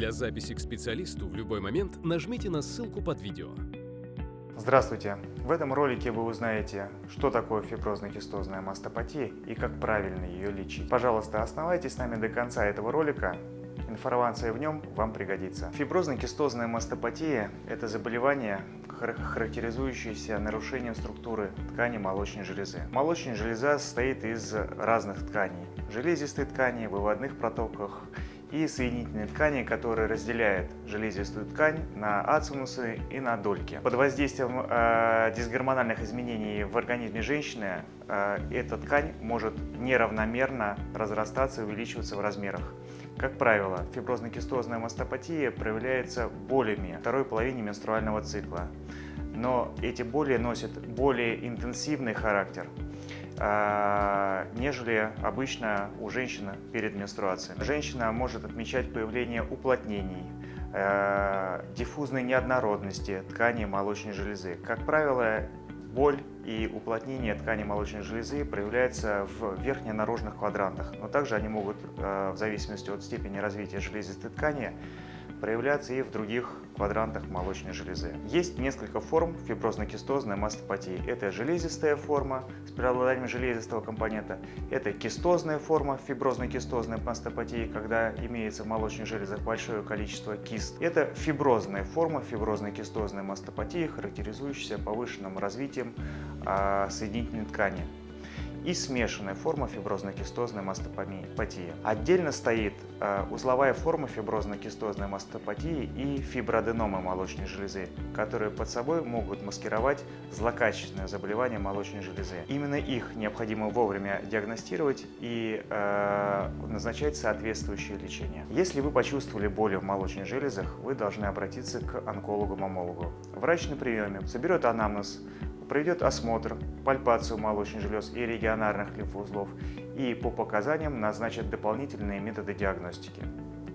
Для записи к специалисту в любой момент нажмите на ссылку под видео. Здравствуйте! В этом ролике вы узнаете, что такое фиброзно-кистозная мастопатия и как правильно ее лечить. Пожалуйста, оставайтесь с нами до конца этого ролика, информация в нем вам пригодится. Фиброзно-кистозная мастопатия – это заболевание, характеризующееся нарушением структуры ткани молочной железы. Молочная железа состоит из разных тканей – железистой ткани, выводных протоках и соединительной ткани, которая разделяет железистую ткань на ацинусы и на дольки. Под воздействием э, дисгормональных изменений в организме женщины э, эта ткань может неравномерно разрастаться и увеличиваться в размерах. Как правило, фиброзно-кистозная мастопатия проявляется болями второй половине менструального цикла, но эти боли носят более интенсивный характер – нежели обычно у женщины перед менструацией. Женщина может отмечать появление уплотнений, э, диффузной неоднородности ткани молочной железы. Как правило, боль и уплотнение ткани молочной железы проявляются в верхне-наружных квадрантах, но также они могут, э, в зависимости от степени развития железистой ткани, проявляться и в других квадрантах молочной железы. Есть несколько форм фиброзно-кистозной мастопатии. Это железистая форма с преобладанием железистого компонента, это кистозная форма фиброзно-кистозной мастопатии, когда имеется в молочных железах большое количество кист. Это фиброзная форма фиброзно-кистозной мастопатии, характеризующаяся повышенным развитием а, соединительной ткани и смешанная форма фиброзно-кистозной мастопатии. Отдельно стоит э, узловая форма фиброзно-кистозной мастопатии и фиброаденомы молочной железы, которые под собой могут маскировать злокачественное заболевание молочной железы. Именно их необходимо вовремя диагностировать и э, назначать соответствующее лечение. Если вы почувствовали боли в молочных железах, вы должны обратиться к онкологу-мамологу. Врач на приеме соберет анамнез, проведет осмотр, пальпацию молочных желез и регионарных лимфоузлов и по показаниям назначит дополнительные методы диагностики.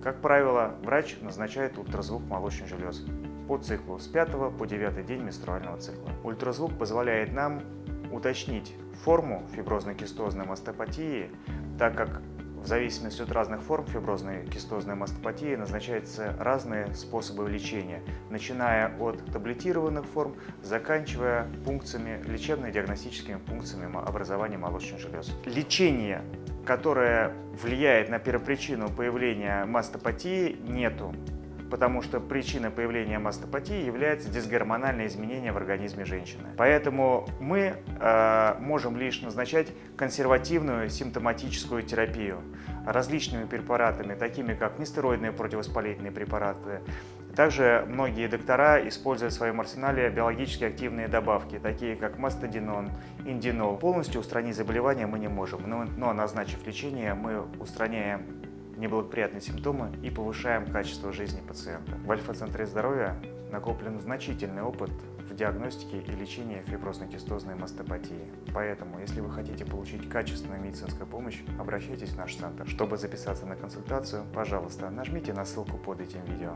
Как правило, врач назначает ультразвук молочных желез по циклу с 5 по 9 день менструального цикла. Ультразвук позволяет нам уточнить форму фиброзно-кистозной мастопатии, так как в зависимости от разных форм фиброзной кистозной мастопатии назначаются разные способы лечения, начиная от таблетированных форм, заканчивая пункциями, лечебно-диагностическими пункциями образования молочных желез. Лечение, которое влияет на первопричину появления мастопатии, нету потому что причиной появления мастопатии является дисгормональное изменение в организме женщины. Поэтому мы э, можем лишь назначать консервативную симптоматическую терапию различными препаратами, такими как нестероидные противовоспалительные препараты. Также многие доктора используют в своем арсенале биологически активные добавки, такие как мастодинон, индинол. Полностью устранить заболевание мы не можем, но, но назначив лечение, мы устраняем неблагоприятные симптомы и повышаем качество жизни пациента. В Альфа-центре здоровья накоплен значительный опыт в диагностике и лечении фиброзно-кистозной мастопатии. Поэтому, если вы хотите получить качественную медицинскую помощь, обращайтесь в наш центр. Чтобы записаться на консультацию, пожалуйста, нажмите на ссылку под этим видео.